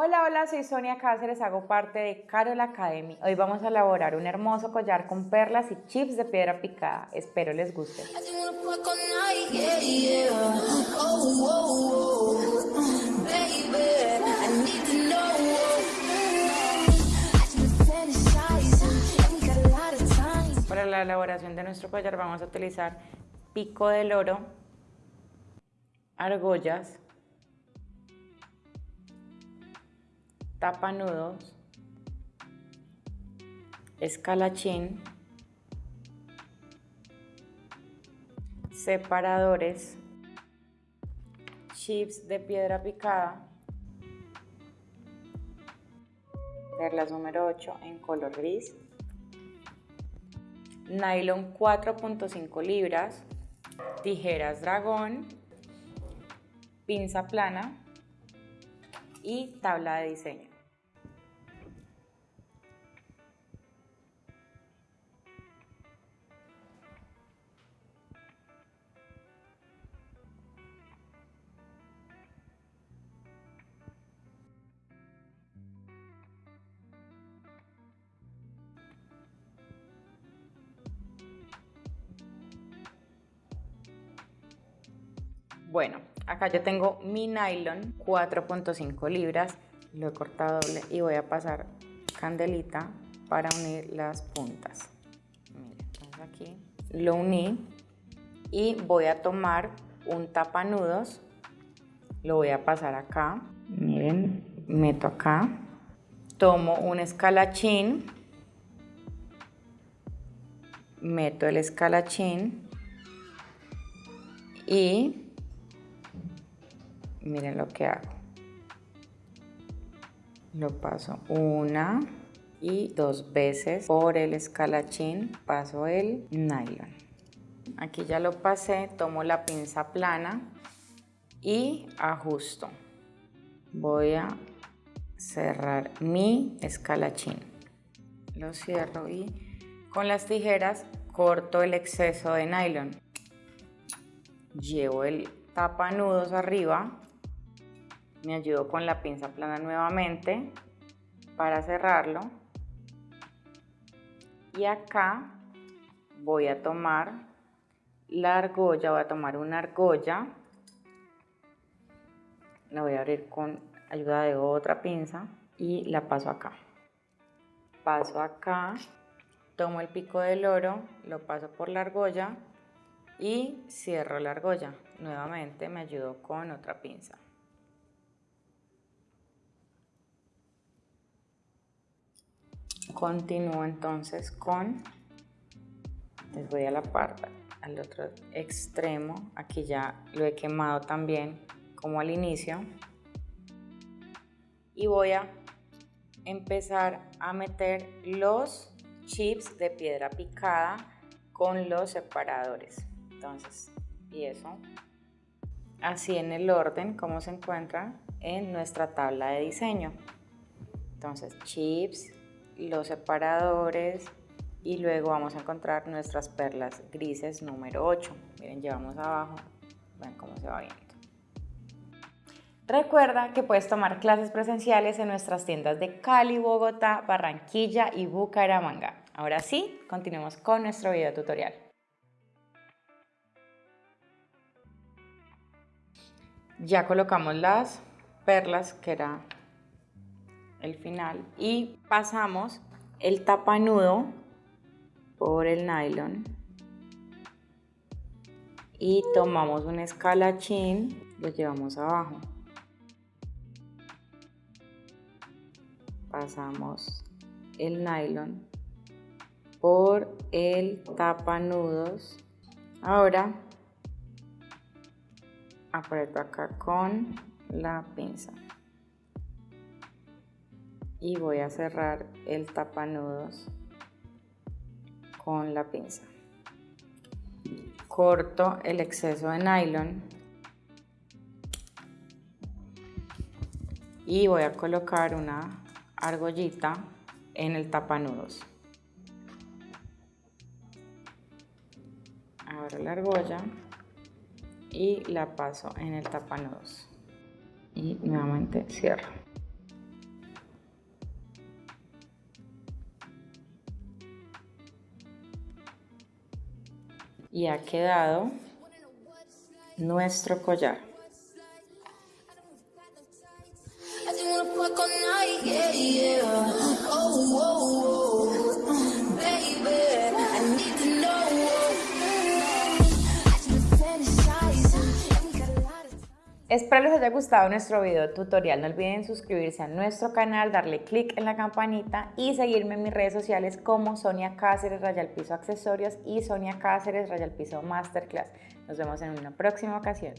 Hola, hola, soy Sonia Cáceres, hago parte de Carol Academy. Hoy vamos a elaborar un hermoso collar con perlas y chips de piedra picada. Espero les guste. Para la elaboración de nuestro collar vamos a utilizar pico del oro, argollas, tapanudos, escalachín, separadores, chips de piedra picada, perlas número 8 en color gris, nylon 4.5 libras, tijeras dragón, pinza plana y tabla de diseño. Bueno, acá yo tengo mi nylon 4.5 libras, lo he cortado doble y voy a pasar candelita para unir las puntas. Miren, aquí lo uní y voy a tomar un tapanudos, lo voy a pasar acá, miren, meto acá, tomo un escalachín, meto el escalachín y miren lo que hago. Lo paso una y dos veces por el escalachín, paso el nylon. Aquí ya lo pasé, tomo la pinza plana y ajusto. Voy a cerrar mi escalachín. Lo cierro y con las tijeras corto el exceso de nylon. Llevo el tapa nudos arriba me ayudo con la pinza plana nuevamente para cerrarlo. Y acá voy a tomar la argolla, voy a tomar una argolla. La voy a abrir con ayuda de otra pinza y la paso acá. Paso acá tomo el pico del oro lo paso por la argolla y cierro la argolla. Nuevamente me ayudo con otra pinza Continúo entonces con, les voy a la parte, al otro extremo, aquí ya lo he quemado también como al inicio. Y voy a empezar a meter los chips de piedra picada con los separadores. Entonces, y eso, así en el orden como se encuentra en nuestra tabla de diseño. Entonces, chips, los separadores y luego vamos a encontrar nuestras perlas grises número 8. Miren, llevamos abajo, ven cómo se va viendo. Recuerda que puedes tomar clases presenciales en nuestras tiendas de Cali, Bogotá, Barranquilla y Bucaramanga. Ahora sí, continuemos con nuestro video tutorial. Ya colocamos las perlas que era el final y pasamos el tapanudo por el nylon y tomamos un escalachín, lo llevamos abajo. Pasamos el nylon por el tapanudos. Ahora aprieto acá con la pinza y voy a cerrar el tapanudos con la pinza. Corto el exceso de nylon y voy a colocar una argollita en el tapanudos. Abro la argolla y la paso en el tapanudos y nuevamente cierro y ha quedado nuestro collar. Espero les haya gustado nuestro video tutorial. No olviden suscribirse a nuestro canal, darle click en la campanita y seguirme en mis redes sociales como Sonia Cáceres Rayal Piso Accesorios y Sonia Cáceres Rayal Piso Masterclass. Nos vemos en una próxima ocasión.